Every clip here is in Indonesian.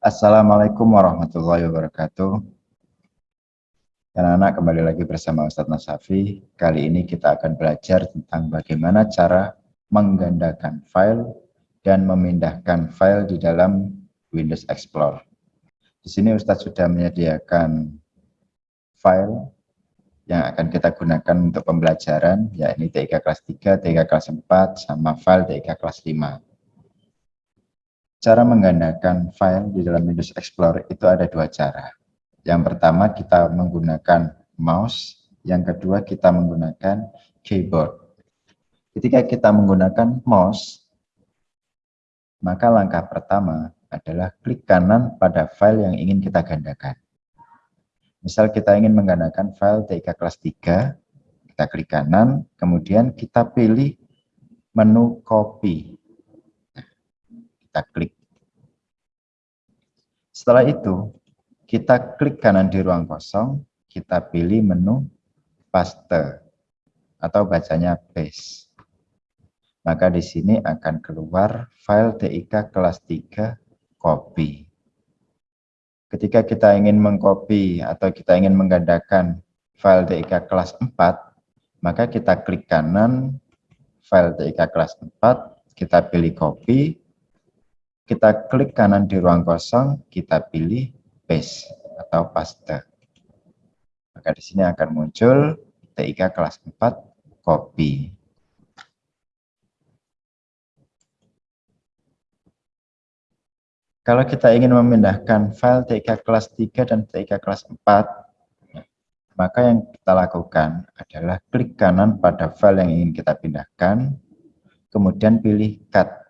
Assalamualaikum warahmatullahi wabarakatuh. Anak-anak kembali lagi bersama Ustadz Nasafi. Kali ini kita akan belajar tentang bagaimana cara menggandakan file dan memindahkan file di dalam Windows Explorer. Di sini Ustadz sudah menyediakan file yang akan kita gunakan untuk pembelajaran, yakni TIK kelas 3, TIK kelas 4, sama file TIK kelas 5. Cara menggandakan file di dalam Windows Explorer itu ada dua cara. Yang pertama kita menggunakan mouse, yang kedua kita menggunakan keyboard. Ketika kita menggunakan mouse, maka langkah pertama adalah klik kanan pada file yang ingin kita gandakan. Misal kita ingin menggandakan file TIK kelas 3, kita klik kanan, kemudian kita pilih menu copy kita klik. Setelah itu, kita klik kanan di ruang kosong, kita pilih menu paste atau bacanya paste. Maka di sini akan keluar file TIK kelas 3 copy. Ketika kita ingin mengcopy atau kita ingin menggandakan file TIK kelas 4, maka kita klik kanan file TIK kelas 4, kita pilih copy, kita klik kanan di ruang kosong, kita pilih paste atau paste. Maka di sini akan muncul TIK kelas 4 copy. Kalau kita ingin memindahkan file TIK kelas 3 dan TIK kelas 4, maka yang kita lakukan adalah klik kanan pada file yang ingin kita pindahkan, kemudian pilih cut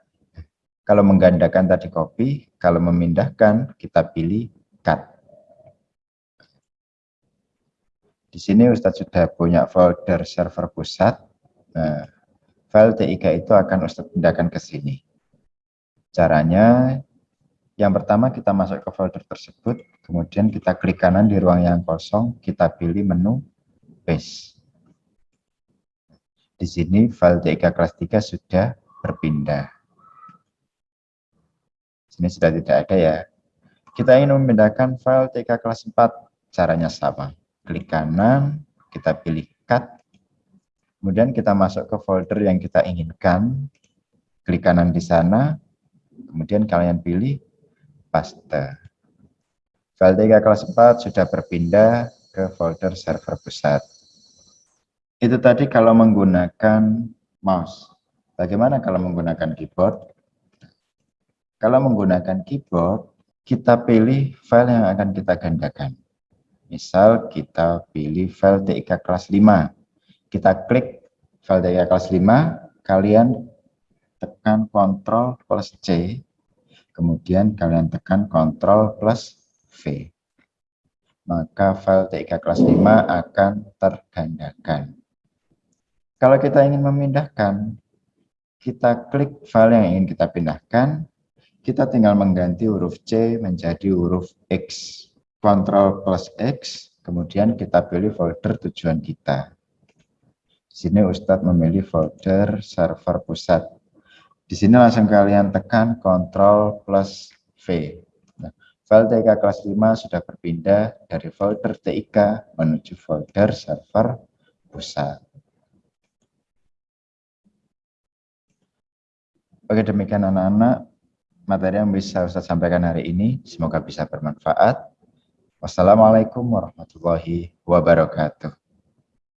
kalau menggandakan tadi copy, kalau memindahkan kita pilih cut. Di sini Ustadz sudah punya folder server pusat. Nah, file TIK itu akan Ustadz pindahkan ke sini. Caranya, yang pertama kita masuk ke folder tersebut, kemudian kita klik kanan di ruang yang kosong, kita pilih menu paste. Di sini file TIK kelas 3 sudah berpindah sini sudah tidak ada ya. Kita ingin memindahkan file TK kelas 4, caranya sama. Klik kanan, kita pilih cut, kemudian kita masuk ke folder yang kita inginkan, klik kanan di sana, kemudian kalian pilih paste. File TK kelas 4 sudah berpindah ke folder server pusat. Itu tadi kalau menggunakan mouse. Bagaimana kalau menggunakan keyboard? Kalau menggunakan keyboard, kita pilih file yang akan kita gandakan. Misal kita pilih file TIK kelas 5. Kita klik file TIK kelas 5, kalian tekan Ctrl plus C, kemudian kalian tekan Ctrl plus V. Maka file TIK kelas 5 akan tergandakan. Kalau kita ingin memindahkan, kita klik file yang ingin kita pindahkan, kita tinggal mengganti huruf C menjadi huruf X. Ctrl plus X, kemudian kita pilih folder tujuan kita. Di sini Ustadz memilih folder server pusat. Di sini langsung kalian tekan Ctrl plus V. Nah, file TIK kelas 5 sudah berpindah dari folder TIK menuju folder server pusat. Oke, demikian anak-anak materi yang bisa Ustaz sampaikan hari ini. Semoga bisa bermanfaat. Wassalamualaikum warahmatullahi wabarakatuh.